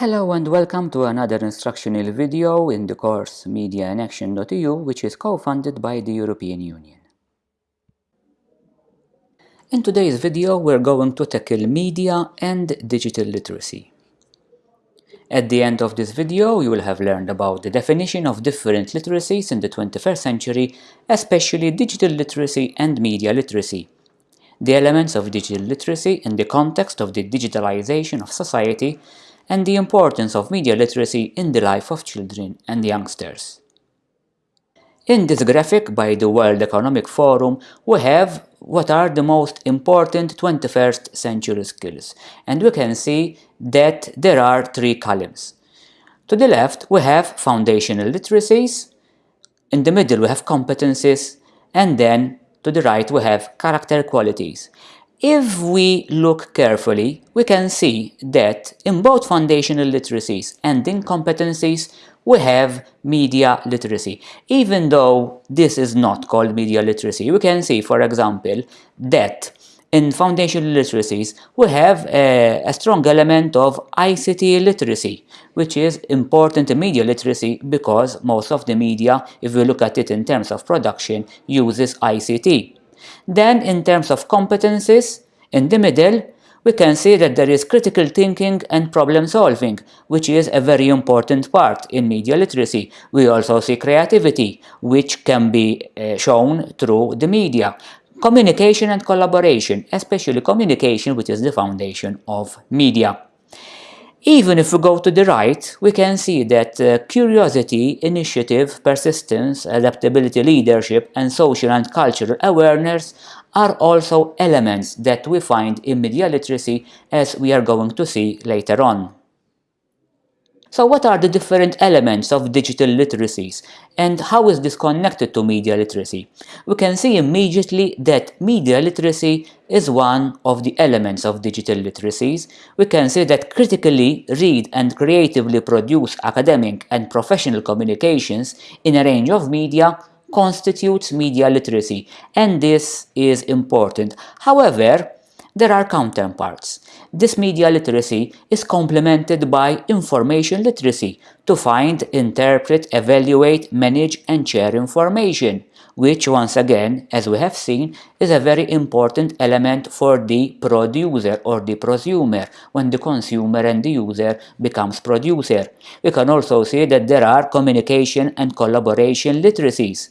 Hello and welcome to another instructional video in the course Media in Action.eu which is co-funded by the European Union. In today's video we're going to tackle media and digital literacy. At the end of this video you will have learned about the definition of different literacies in the 21st century, especially digital literacy and media literacy, the elements of digital literacy in the context of the digitalization of society, and the importance of media literacy in the life of children and youngsters. In this graphic by the World Economic Forum, we have what are the most important 21st century skills, and we can see that there are three columns. To the left, we have foundational literacies, in the middle we have competencies, and then to the right we have character qualities. If we look carefully, we can see that in both foundational literacies and in competencies, we have media literacy. Even though this is not called media literacy, we can see, for example, that in foundational literacies, we have a, a, strong element of ICT literacy, which is important in media literacy because most of the media, if we look at it in terms of production, uses ICT. Then in terms of competencies, in the middle, we can see that there is critical thinking and problem solving, which is a very important part in media literacy. We also see creativity, which can be uh, shown through the media. Communication and collaboration, especially communication, which is the foundation of media. Even if we go to the right, we can see that uh, curiosity, initiative, persistence, adaptability, leadership, and social and cultural awareness are also elements that we find in media literacy as we are going to see later on. So what are the different elements of digital literacies and how is this connected to media literacy? We can see immediately that media literacy is one of the elements of digital literacies. We can say that critically read and creatively produce academic and professional communications in a range of media constitutes media literacy and this is important. However, there are counterparts. This media literacy is complemented by information literacy to find, interpret, evaluate, manage and share information, which once again, as we have seen, is a very important element for the producer or the prosumer when the consumer and the user becomes producer. We can also see that there are communication and collaboration literacies.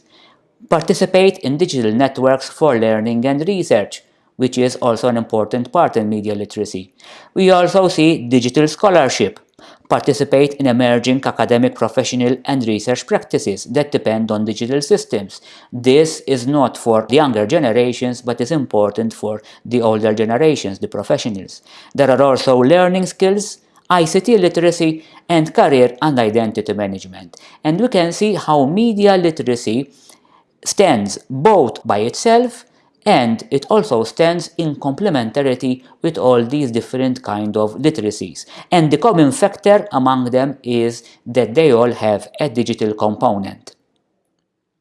Participate in digital networks for learning and research which is also an important part in media literacy. We also see digital scholarship, participate in emerging academic, professional and research practices that depend on digital systems. This is not for the younger generations, but is important for the older generations, the professionals. There are also learning skills, ICT literacy, and career and identity management. And we can see how media literacy stands both by itself and it also stands in complementarity with all these different kind of literacies. And the common factor among them is that they all have a digital component.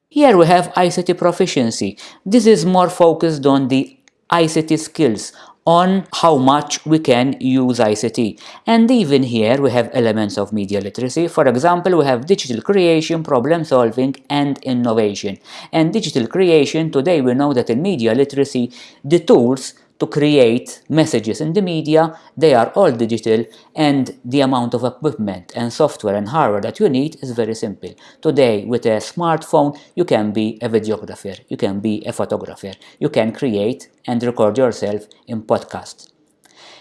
Here we have ICT proficiency. This is more focused on the ICT skills, on how much we can use ICT. And even here we have elements of media literacy. For example, we have digital creation, problem solving and innovation. And digital creation, today we know that in media literacy, the tools to create messages in the media, they are all digital and the amount of equipment and software and hardware that you need is very simple. Today with a smartphone you can be a videographer, you can be a photographer, you can create and record yourself in podcasts.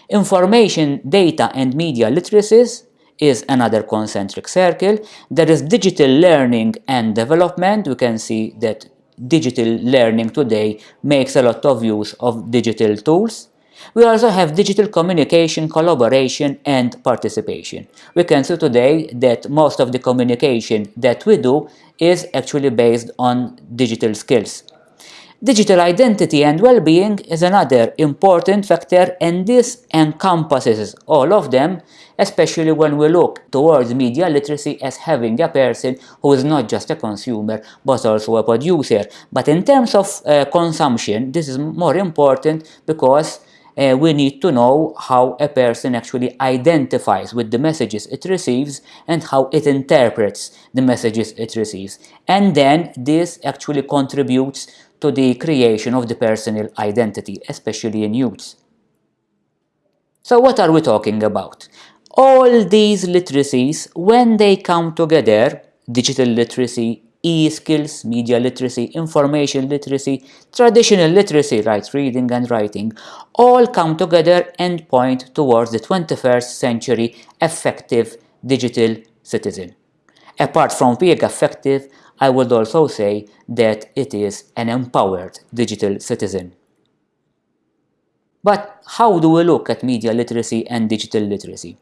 Information, data and media literacies is another concentric circle. There is digital learning and development. We can see that digital learning today makes a lot of use of digital tools. We also have digital communication, collaboration and participation. We can see today that most of the communication that we do is actually based on digital skills. Digital identity and well-being is another important factor and this encompasses all of them, especially when we look towards media literacy as having a person who is not just a consumer but also a producer. But in terms of uh, consumption, this is more important because uh, we need to know how a person actually identifies with the messages it receives and how it interprets the messages it receives. And then this actually contributes to the creation of the personal identity, especially in youths. So what are we talking about? All these literacies, when they come together, digital literacy, e-skills, media literacy, information literacy, traditional literacy, right, reading and writing, all come together and point towards the 21st century effective digital citizen. Apart from being effective, I would also say that it is an empowered digital citizen. But how do we look at media literacy and digital literacy?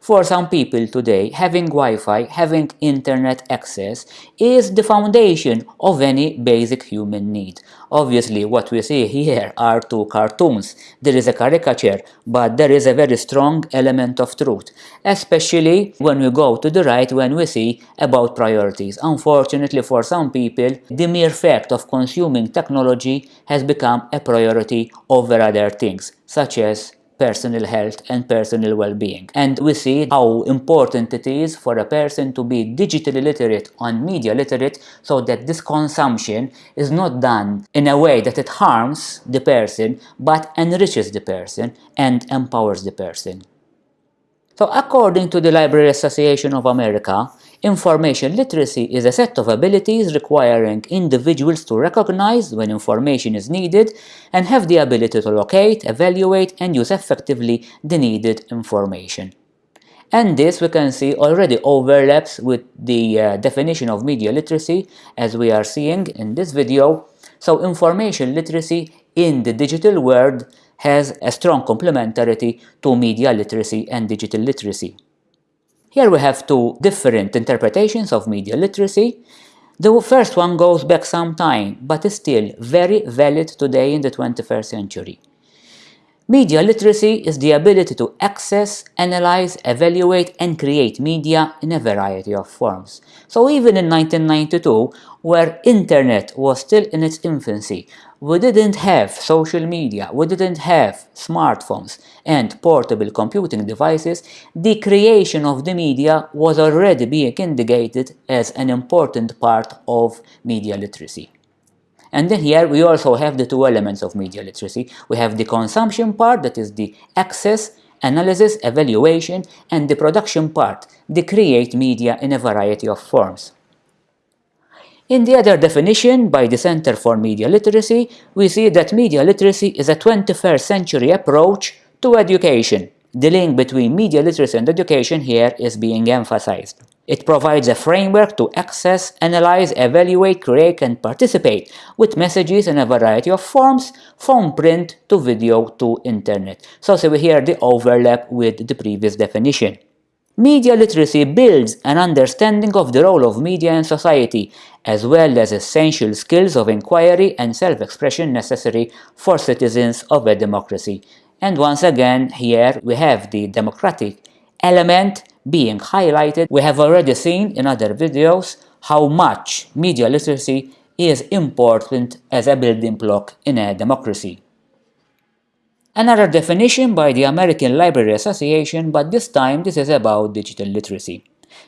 For some people today, having Wi-Fi, having internet access is the foundation of any basic human need. Obviously, what we see here are two cartoons. There is a caricature, but there is a very strong element of truth, especially when we go to the right when we see about priorities. Unfortunately, for some people, the mere fact of consuming technology has become a priority over other things, such as personal health and personal well-being. And we see how important it is for a person to be digitally literate and media literate so that this consumption is not done in a way that it harms the person but enriches the person and empowers the person. So according to the Library Association of America, Information literacy is a set of abilities requiring individuals to recognize when information is needed and have the ability to locate, evaluate, and use effectively the needed information. And this we can see already overlaps with the uh, definition of media literacy as we are seeing in this video. So information literacy in the digital world has a strong complementarity to media literacy and digital literacy. Here we have two different interpretations of media literacy. The first one goes back some time, but is still very valid today in the 21st century. Media literacy is the ability to access, analyze, evaluate and create media in a variety of forms. So even in 1992, where internet was still in its infancy, we didn't have social media, we didn't have smartphones and portable computing devices, the creation of the media was already being indicated as an important part of media literacy. And then here we also have the two elements of media literacy. We have the consumption part, that is the access, analysis, evaluation, and the production part, the create media in a variety of forms. In the other definition by the Center for Media Literacy, we see that media literacy is a 21st century approach to education. The link between media literacy and education here is being emphasized. It provides a framework to access, analyze, evaluate, create and participate with messages in a variety of forms, from print to video to internet. So, so we hear the overlap with the previous definition. Media literacy builds an understanding of the role of media in society, as well as essential skills of inquiry and self-expression necessary for citizens of a democracy. And once again, here we have the democratic element being highlighted. We have already seen in other videos how much media literacy is important as a building block in a democracy. Another definition by the American Library Association, but this time this is about digital literacy.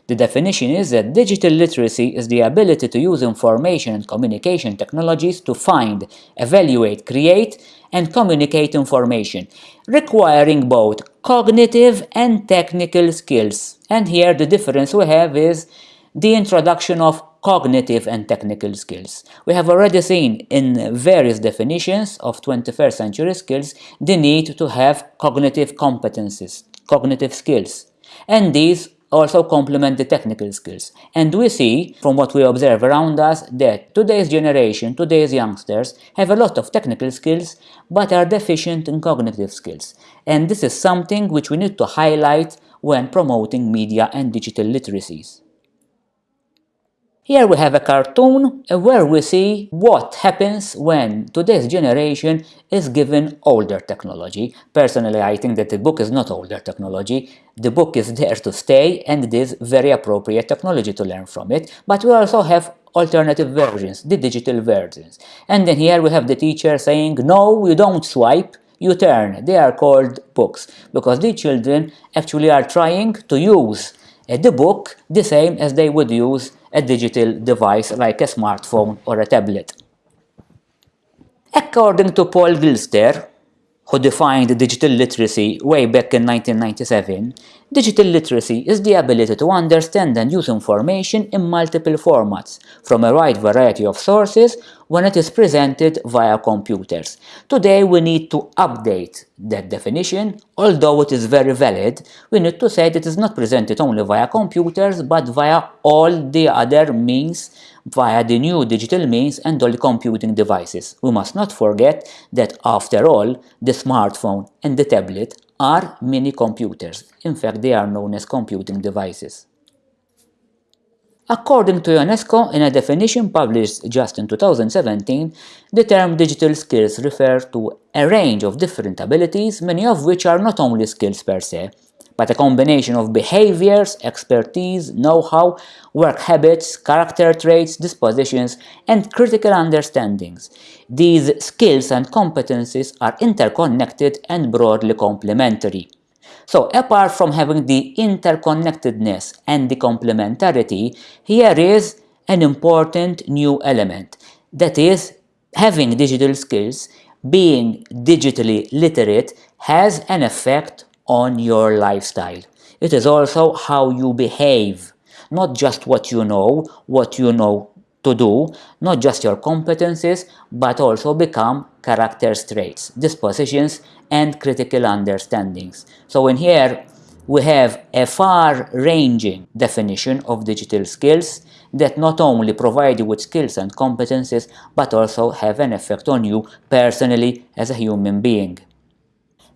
The definition is that digital literacy is the ability to use information and communication technologies to find, evaluate, create, and communicate information, requiring both cognitive and technical skills. And here the difference we have is the introduction of cognitive and technical skills. We have already seen in various definitions of 21st century skills the need to have cognitive competencies, cognitive skills, and these also complement the technical skills. And we see, from what we observe around us, that today's generation, today's youngsters, have a lot of technical skills, but are deficient in cognitive skills. And this is something which we need to highlight when promoting media and digital literacies. Here we have a cartoon where we see what happens when today's generation is given older technology. Personally, I think that the book is not older technology. The book is there to stay and it is very appropriate technology to learn from it. But we also have alternative versions, the digital versions. And then here we have the teacher saying, no, you don't swipe, you turn. They are called books because the children actually are trying to use the book the same as they would use a digital device like a smartphone or a tablet. According to Paul Gilster, who defined digital literacy way back in 1997, digital literacy is the ability to understand and use information in multiple formats from a wide variety of sources when it is presented via computers. Today we need to update that definition, although it is very valid, we need to say that it is not presented only via computers but via all the other means via the new digital means and all computing devices. We must not forget that after all, the smartphone and the tablet are mini computers. In fact, they are known as computing devices. According to UNESCO, in a definition published just in 2017, the term digital skills refer to a range of different abilities, many of which are not only skills per se, but a combination of behaviors, expertise, know-how, work habits, character traits, dispositions, and critical understandings. These skills and competencies are interconnected and broadly complementary. So apart from having the interconnectedness and the complementarity, here is an important new element. That is, having digital skills, being digitally literate has an effect on your lifestyle. It is also how you behave, not just what you know, what you know to do, not just your competencies, but also become character traits, dispositions, and critical understandings. So in here, we have a far-ranging definition of digital skills that not only provide you with skills and competencies, but also have an effect on you personally as a human being.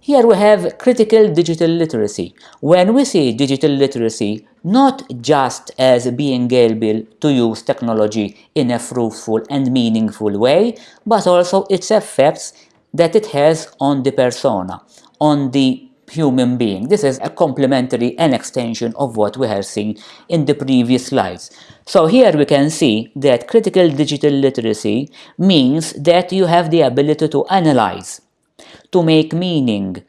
Here we have critical digital literacy. When we see digital literacy not just as being able to use technology in a fruitful and meaningful way, but also its effects that it has on the persona, on the human being. This is a complementary and extension of what we have seen in the previous slides. So here we can see that critical digital literacy means that you have the ability to analyze, to make meaning,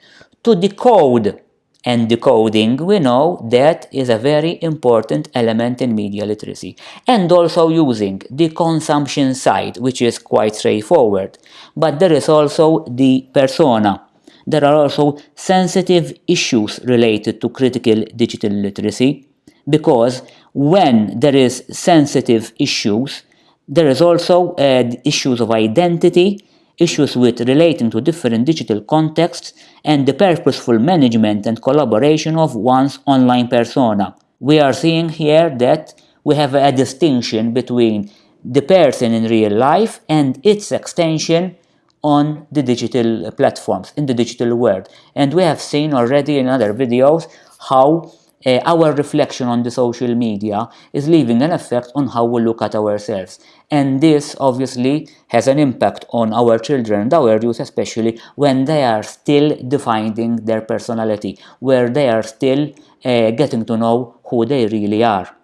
to decode. And decoding, we know that is a very important element in media literacy. And also using the consumption side, which is quite straightforward. But there is also the persona. There are also sensitive issues related to critical digital literacy, because when there is sensitive issues, there is also uh, issues of identity, issues with relating to different digital contexts and the purposeful management and collaboration of one's online persona. We are seeing here that we have a distinction between the person in real life and its extension on the digital platforms, in the digital world. And we have seen already in other videos how uh, our reflection on the social media is leaving an effect on how we look at ourselves. And this obviously has an impact on our children and our youth, especially when they are still defining their personality, where they are still uh, getting to know who they really are.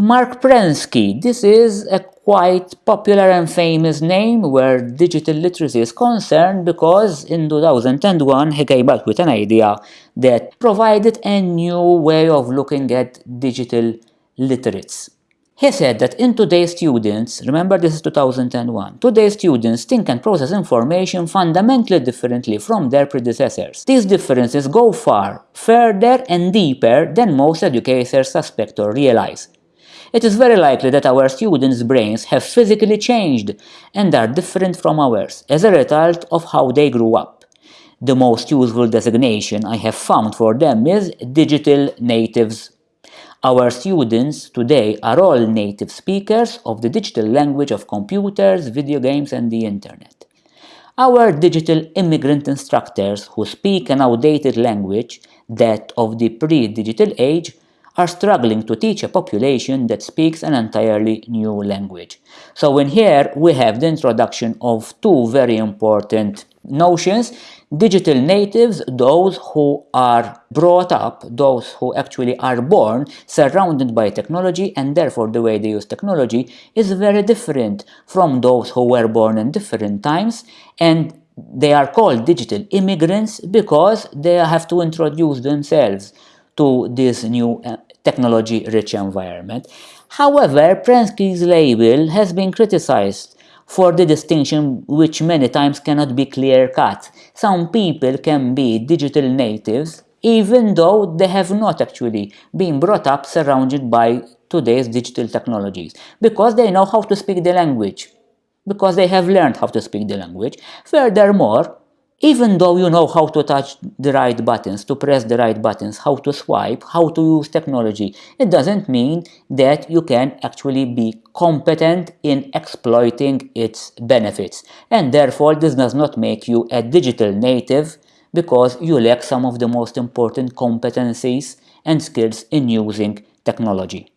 Marc Prensky, this is a quite popular and famous name where digital literacy is concerned because in 2001 he came up with an idea that provided a new way of looking at digital literates. He said that in today's students, remember this is 2001, today's students think and process information fundamentally differently from their predecessors. These differences go far, further and deeper than most educators suspect or realize. It is very likely that our students' brains have physically changed and are different from ours as a result of how they grew up. The most useful designation I have found for them is digital natives our students today are all native speakers of the digital language of computers, video games and the internet. Our digital immigrant instructors who speak an outdated language, that of the pre-digital age, are struggling to teach a population that speaks an entirely new language. So in here we have the introduction of two very important notions. Digital natives, those who are brought up, those who actually are born surrounded by technology and therefore the way they use technology is very different from those who were born in different times. And they are called digital immigrants because they have to introduce themselves to this new uh, technology-rich environment. However, Prensky's label has been criticized for the distinction which many times cannot be clear-cut. Some people can be digital natives even though they have not actually been brought up surrounded by today's digital technologies because they know how to speak the language because they have learned how to speak the language. Furthermore, even though you know how to touch the right buttons, to press the right buttons, how to swipe, how to use technology, it doesn't mean that you can actually be competent in exploiting its benefits. And therefore, this does not make you a digital native because you lack some of the most important competencies and skills in using technology.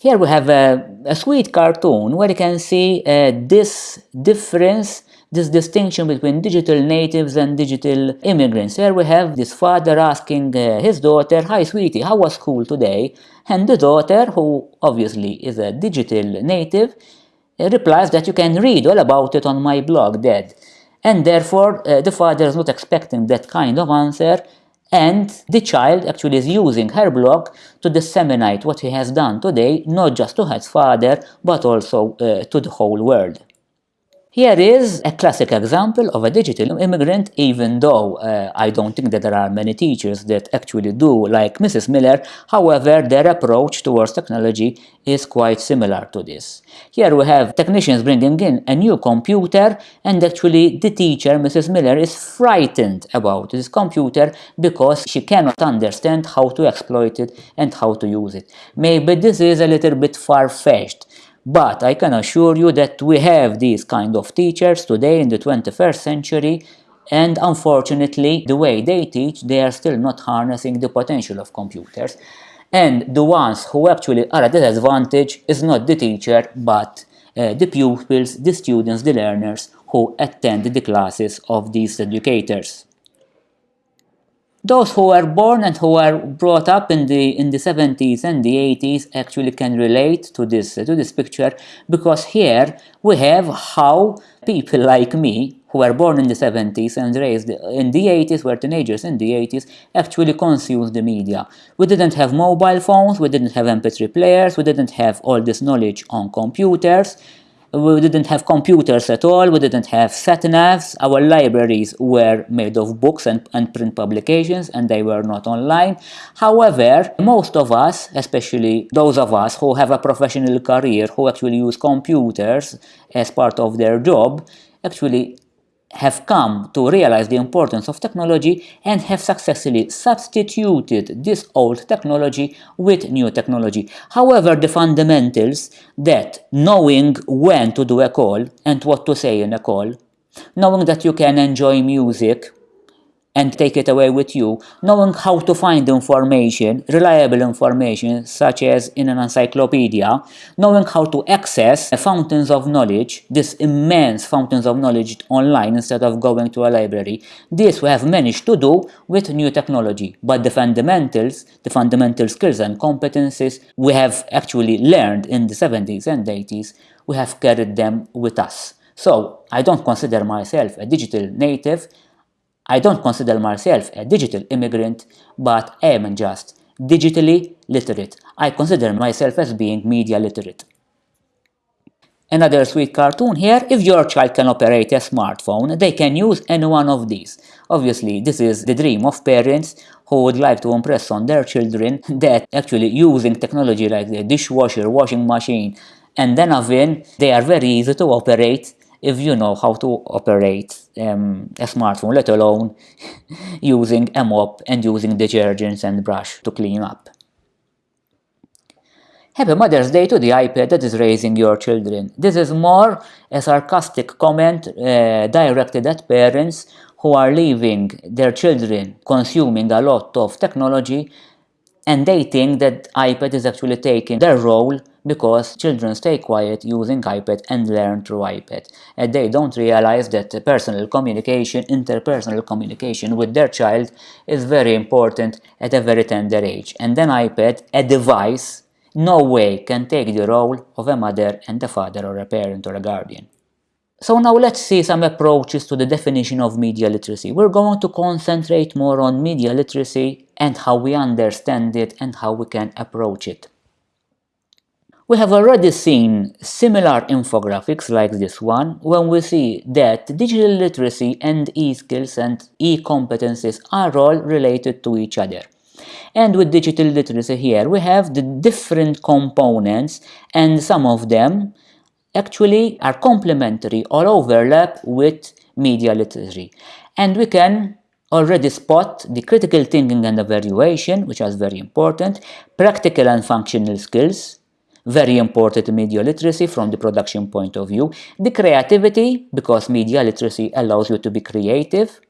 Here we have a, a sweet cartoon where you can see uh, this difference, this distinction between digital natives and digital immigrants. Here we have this father asking uh, his daughter, Hi sweetie, how was school today? And the daughter, who obviously is a digital native, uh, replies that you can read all about it on my blog, Dad. And therefore, uh, the father is not expecting that kind of answer and the child actually is using her blog to disseminate what he has done today, not just to his father, but also uh, to the whole world. Here is a classic example of a digital immigrant, even though uh, I don't think that there are many teachers that actually do like Mrs. Miller, however, their approach towards technology is quite similar to this. Here we have technicians bringing in a new computer and actually the teacher, Mrs. Miller, is frightened about this computer because she cannot understand how to exploit it and how to use it. Maybe this is a little bit far-fetched, but I can assure you that we have these kind of teachers today in the 21st century and unfortunately the way they teach they are still not harnessing the potential of computers. And the ones who actually are at a disadvantage is not the teacher but uh, the pupils, the students, the learners who attend the classes of these educators those who were born and who were brought up in the in the 70s and the 80s actually can relate to this to this picture because here we have how people like me who were born in the 70s and raised in the 80s were teenagers in the 80s actually consumed the media. We didn't have mobile phones we didn't have mp3 players we didn't have all this knowledge on computers we didn't have computers at all, we didn't have sat-navs, our libraries were made of books and, and print publications and they were not online. However, most of us, especially those of us who have a professional career, who actually use computers as part of their job, actually have come to realize the importance of technology and have successfully substituted this old technology with new technology. However, the fundamentals that knowing when to do a call and what to say in a call, knowing that you can enjoy music and take it away with you, knowing how to find information, reliable information, such as in an encyclopedia, knowing how to access fountains of knowledge, this immense fountains of knowledge online instead of going to a library. This we have managed to do with new technology, but the fundamentals, the fundamental skills and competencies we have actually learned in the 70s and 80s, we have carried them with us. So I don't consider myself a digital native, I don't consider myself a digital immigrant, but I am just digitally literate. I consider myself as being media literate. Another sweet cartoon here, if your child can operate a smartphone, they can use any one of these. Obviously, this is the dream of parents who would like to impress on their children that actually using technology like the dishwasher, washing machine, and then oven, they are very easy to operate if you know how to operate um, a smartphone, let alone using a mop and using detergents and brush to clean up. Happy Mother's Day to the iPad that is raising your children. This is more a sarcastic comment uh, directed at parents who are leaving their children consuming a lot of technology and they think that iPad is actually taking their role because children stay quiet using iPad and learn through iPad. And they don't realize that personal communication, interpersonal communication with their child is very important at a very tender age. And then iPad, a device, no way can take the role of a mother and a father or a parent or a guardian. So now let's see some approaches to the definition of media literacy. We're going to concentrate more on media literacy and how we understand it and how we can approach it. We have already seen similar infographics like this one when we see that digital literacy and e-skills and e-competencies are all related to each other. And with digital literacy here we have the different components and some of them actually are complementary or overlap with media literacy. And we can already spot the critical thinking and evaluation, which is very important, practical and functional skills, very important media literacy from the production point of view, the creativity, because media literacy allows you to be creative,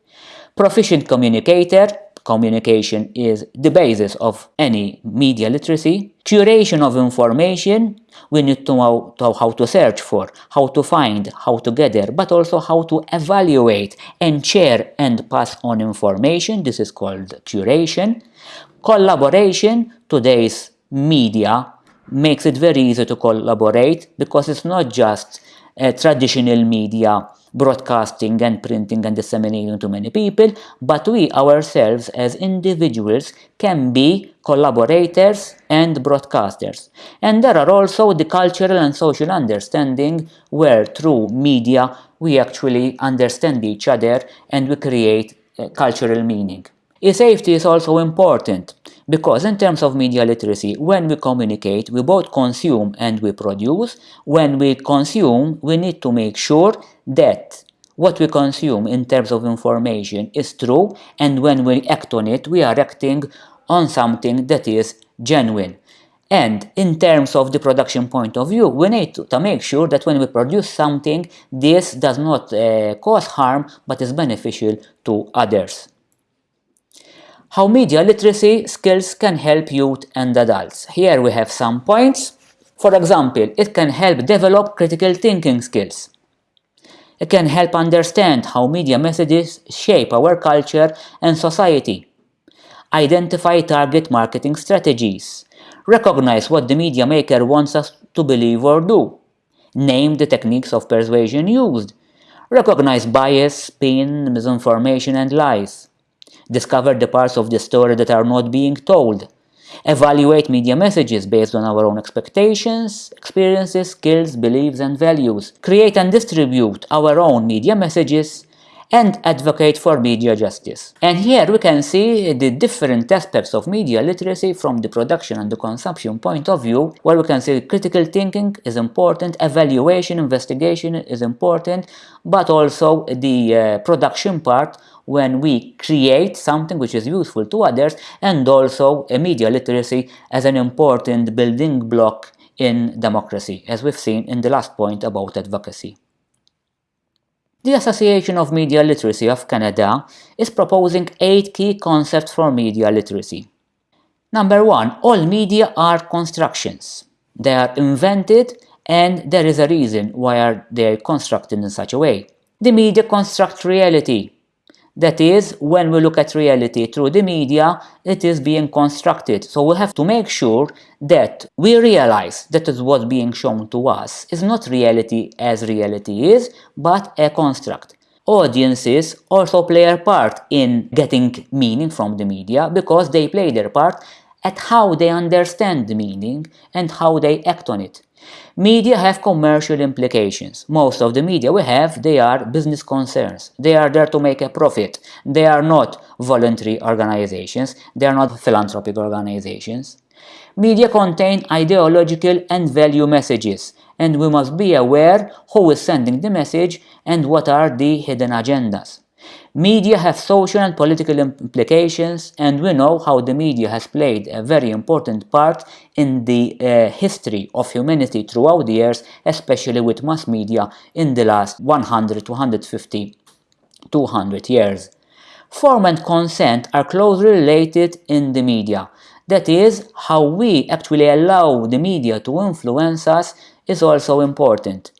proficient communicator, communication is the basis of any media literacy, curation of information, we need to know how to search for, how to find, how to gather, but also how to evaluate and share and pass on information, this is called curation, collaboration, today's media makes it very easy to collaborate because it's not just uh, traditional media broadcasting and printing and disseminating to many people, but we ourselves as individuals can be collaborators and broadcasters. And there are also the cultural and social understanding where through media we actually understand each other and we create uh, cultural meaning. E-safety is also important because in terms of media literacy, when we communicate, we both consume and we produce. When we consume, we need to make sure that what we consume in terms of information is true and when we act on it, we are acting on something that is genuine. And in terms of the production point of view, we need to, to make sure that when we produce something, this does not uh, cause harm but is beneficial to others. How media literacy skills can help youth and adults. Here we have some points. For example, it can help develop critical thinking skills. It can help understand how media messages shape our culture and society. Identify target marketing strategies. Recognize what the media maker wants us to believe or do. Name the techniques of persuasion used. Recognize bias, spin, misinformation and lies discover the parts of the story that are not being told, evaluate media messages based on our own expectations, experiences, skills, beliefs and values, create and distribute our own media messages, and advocate for media justice. And here we can see the different aspects of media literacy from the production and the consumption point of view, where we can see critical thinking is important, evaluation, investigation is important, but also the uh, production part when we create something which is useful to others and also media literacy as an important building block in democracy, as we've seen in the last point about advocacy. The Association of Media Literacy of Canada is proposing eight key concepts for media literacy. Number one, all media are constructions. They are invented and there is a reason why they are constructed in such a way. The media construct reality. That is, when we look at reality through the media, it is being constructed. So we have to make sure that we realize that what's being shown to us is not reality as reality is, but a construct. Audiences also play a part in getting meaning from the media because they play their part at how they understand the meaning and how they act on it. Media have commercial implications. Most of the media we have, they are business concerns. They are there to make a profit. They are not voluntary organizations. They are not philanthropic organizations. Media contain ideological and value messages, and we must be aware who is sending the message and what are the hidden agendas. Media have social and political implications and we know how the media has played a very important part in the uh, history of humanity throughout the years, especially with mass media in the last 100, 250, 200 years. Form and consent are closely related in the media. That is, how we actually allow the media to influence us is also important.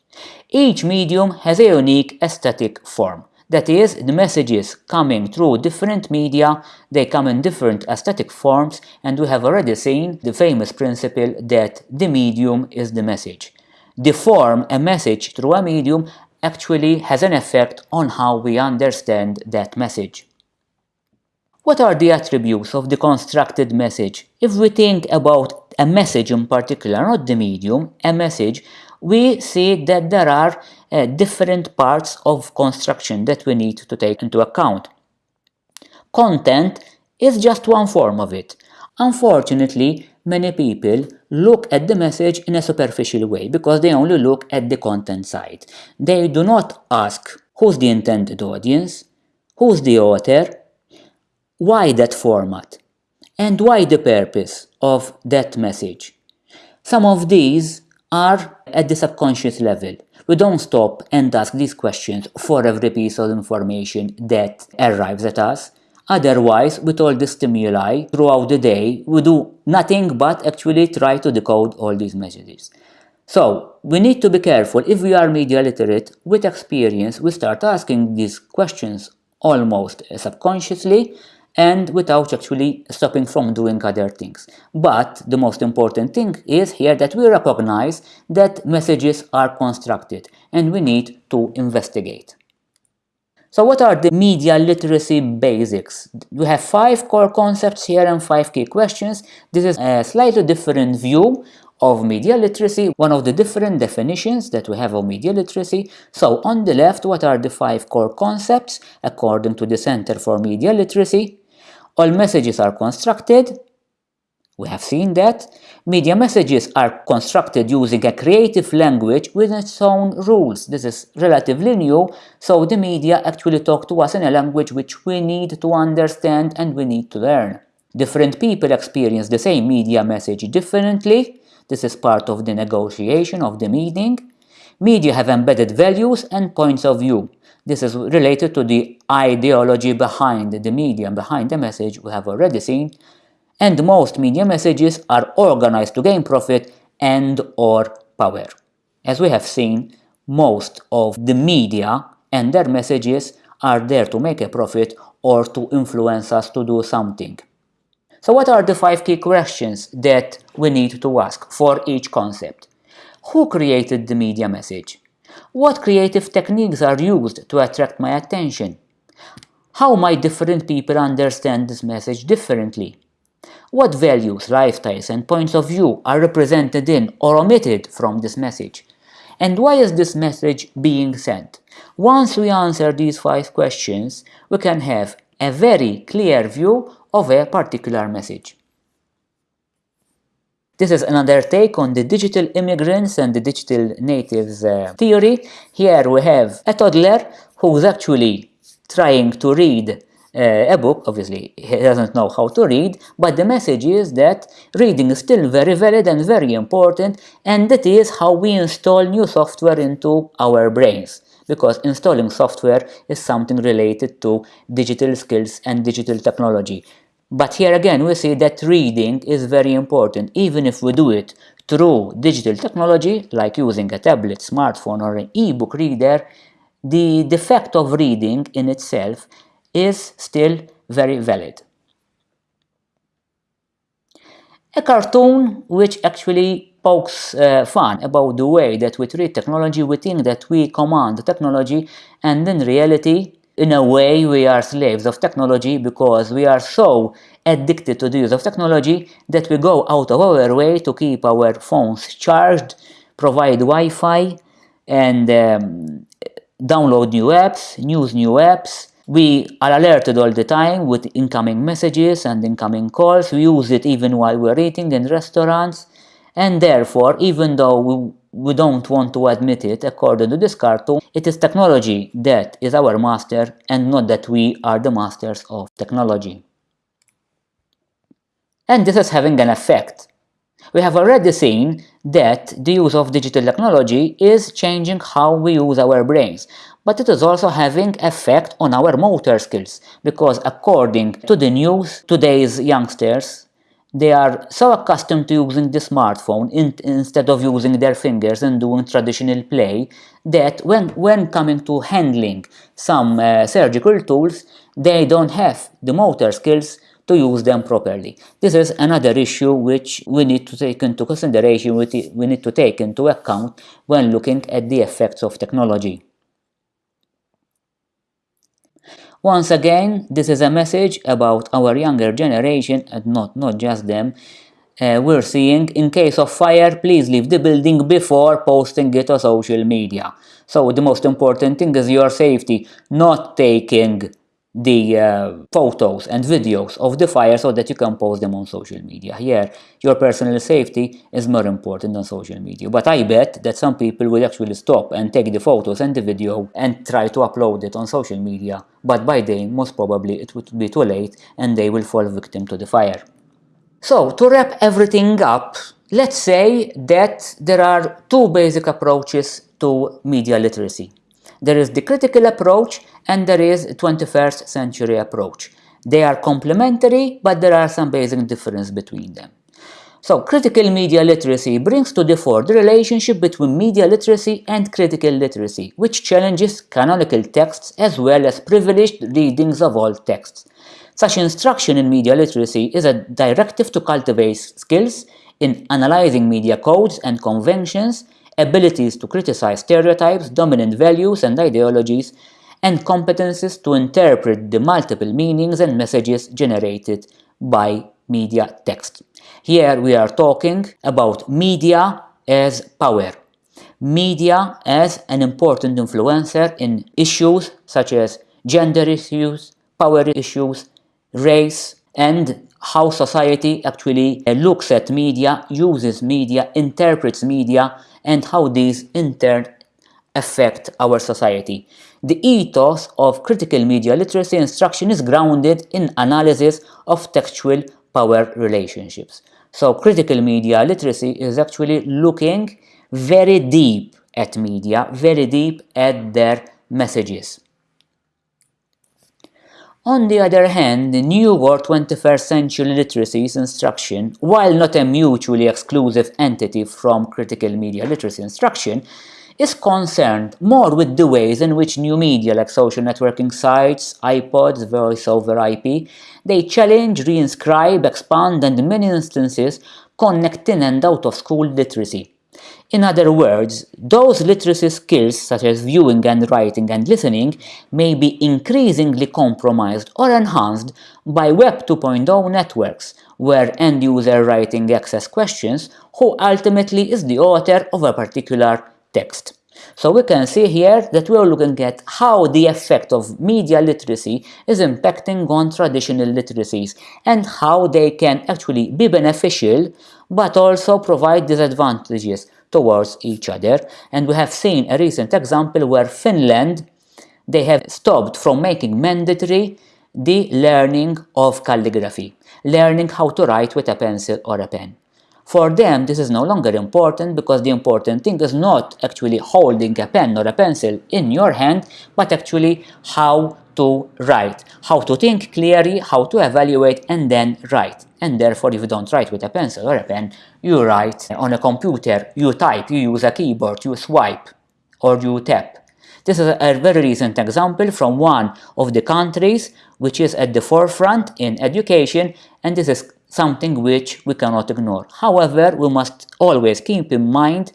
Each medium has a unique aesthetic form. That is, the messages coming through different media, they come in different aesthetic forms, and we have already seen the famous principle that the medium is the message. The form a message through a medium actually has an effect on how we understand that message. What are the attributes of the constructed message? If we think about a message in particular, not the medium, a message, we see that there are uh, different parts of construction that we need to take into account. Content is just one form of it. Unfortunately, many people look at the message in a superficial way because they only look at the content side. They do not ask who's the intended audience, who's the author, why that format, and why the purpose of that message. Some of these are at the subconscious level. We don't stop and ask these questions for every piece of information that arrives at us. Otherwise, with all the stimuli throughout the day, we do nothing but actually try to decode all these messages. So, we need to be careful. If we are media literate, with experience, we start asking these questions almost subconsciously and without actually stopping from doing other things. But the most important thing is here that we recognize that messages are constructed and we need to investigate. So what are the media literacy basics? We have five core concepts here and five key questions. This is a slightly different view of media literacy, one of the different definitions that we have of media literacy. So on the left, what are the five core concepts according to the Center for Media Literacy? All messages are constructed. We have seen that. Media messages are constructed using a creative language with its own rules. This is relatively new, so the media actually talk to us in a language which we need to understand and we need to learn. Different people experience the same media message differently. This is part of the negotiation of the meeting. Media have embedded values and points of view. This is related to the ideology behind the media, behind the message we have already seen. And most media messages are organized to gain profit and or power. As we have seen, most of the media and their messages are there to make a profit or to influence us to do something. So what are the five key questions that we need to ask for each concept? Who created the media message? What creative techniques are used to attract my attention? How might different people understand this message differently? What values, lifestyles and points of view are represented in or omitted from this message? And why is this message being sent? Once we answer these five questions, we can have a very clear view of a particular message. This is another take on the digital immigrants and the digital natives uh, theory. Here we have a toddler who's actually trying to read uh, a book, obviously he doesn't know how to read, but the message is that reading is still very valid and very important and that is how we install new software into our brains because installing software is something related to digital skills and digital technology. But here again we see that reading is very important even if we do it through digital technology like using a tablet, smartphone or an e-book reader, the, fact of reading in itself is still very valid. A cartoon which actually pokes uh, fun about the way that we treat technology, we think that we command technology and in reality, in a way, we are slaves of technology because we are so addicted to the use of technology that we go out of our way to keep our phones charged, provide Wi-Fi and um, download new apps, use new apps, we are alerted all the time with incoming messages and incoming calls. We use it even while we're eating in restaurants. And therefore, even though we, we don't want to admit it, according to this cartoon, it is technology that is our master and not that we are the masters of technology. And this is having an effect. We have already seen that the use of digital technology is changing how we use our brains but it is also having effect on our motor skills because according to the news, today's youngsters they are so accustomed to using the smartphone in, instead of using their fingers and doing traditional play that when, when coming to handling some uh, surgical tools, they don't have the motor skills to use them properly. This is another issue which we need to take into consideration, we need to take into account when looking at the effects of technology. Once again, this is a message about our younger generation and not, not just them. Uh, we're seeing, in case of fire, please leave the building before posting it on social media. So the most important thing is your safety, not taking the uh, photos and videos of the fire so that you can post them on social media. Here, your personal safety is more important than social media. But I bet that some people will actually stop and take the photos and the video and try to upload it on social media. But by then, most probably it would be too late and they will fall victim to the fire. So, to wrap everything up, let's say that there are two basic approaches to media literacy. There is the critical approach and there is 21st century approach. They are complementary, but there are some basic difference between them. So, critical media literacy brings to the fore the relationship between media literacy and critical literacy, which challenges canonical texts as well as privileged readings of all texts. Such instruction in media literacy is a directive to cultivate skills in analyzing media codes and conventions abilities to criticize stereotypes, dominant values and ideologies, and competences to interpret the multiple meanings and messages generated by media text. Here we are talking about media as power. Media as an important influencer in issues such as gender issues, power issues, race, and how society actually looks at media, uses media, interprets media, and how these in turn affect our society. The ethos of critical media literacy instruction is grounded in analysis of textual power relationships. So critical media literacy is actually looking very deep at media, very deep at their messages. On the other hand, the new or 21st century literacies instruction, while not a mutually exclusive entity from critical media literacy instruction, is concerned more with the ways in which new media like social networking sites, iPods, voice over IP, they challenge, reinscribe, expand and in many instances connect in and out of school literacy. In other words, those literacy skills such as viewing and writing and listening may be increasingly compromised or enhanced by Web 2.0 networks, where end-user writing access questions who ultimately is the author of a particular text. So we can see here that we are looking at how the effect of media literacy is impacting on traditional literacies and how they can actually be beneficial but also provide disadvantages towards each other. And we have seen a recent example where Finland, they have stopped from making mandatory the learning of calligraphy, learning how to write with a pencil or a pen. For them, this is no longer important because the important thing is not actually holding a pen or a pencil in your hand, but actually how to write, how to think clearly, how to evaluate and then write. And therefore, if you don't write with a pencil or a pen, you write on a computer, you type, you use a keyboard, you swipe or you tap. This is a very recent example from one of the countries which is at the forefront in education and this is something which we cannot ignore. However, we must always keep in mind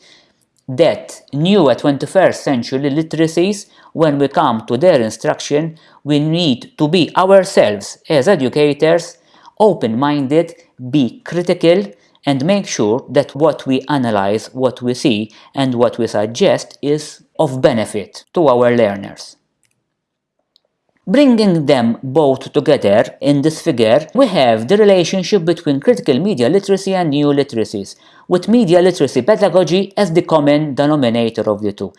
that new 21st century literacies, when we come to their instruction, we need to be ourselves as educators open-minded, be critical, and make sure that what we analyze, what we see, and what we suggest is of benefit to our learners. Bringing them both together in this figure, we have the relationship between critical media literacy and new literacies, with media literacy pedagogy as the common denominator of the two.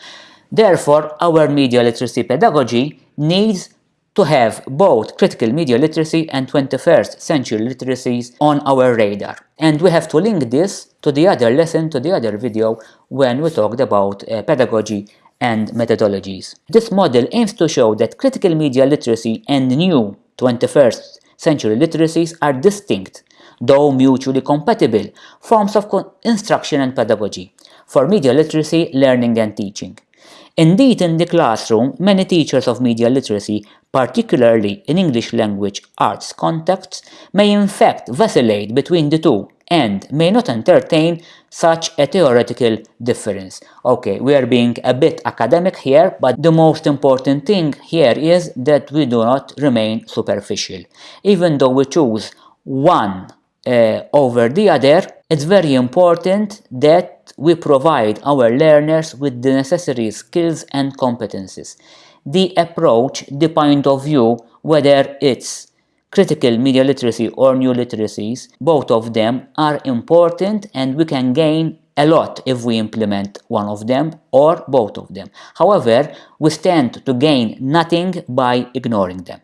Therefore, our media literacy pedagogy needs to have both critical media literacy and 21st century literacies on our radar. And we have to link this to the other lesson, to the other video, when we talked about uh, pedagogy and methodologies. This model aims to show that critical media literacy and new 21st century literacies are distinct, though mutually compatible, forms of instruction and pedagogy for media literacy, learning and teaching. Indeed, in the classroom, many teachers of media literacy, particularly in English language arts contexts, may in fact vacillate between the two and may not entertain such a theoretical difference. Okay, we are being a bit academic here, but the most important thing here is that we do not remain superficial. Even though we choose one uh, over the other, it's very important that we provide our learners with the necessary skills and competencies. The approach, the point of view, whether it's critical media literacy or new literacies, both of them are important and we can gain a lot if we implement one of them or both of them. However, we stand to gain nothing by ignoring them.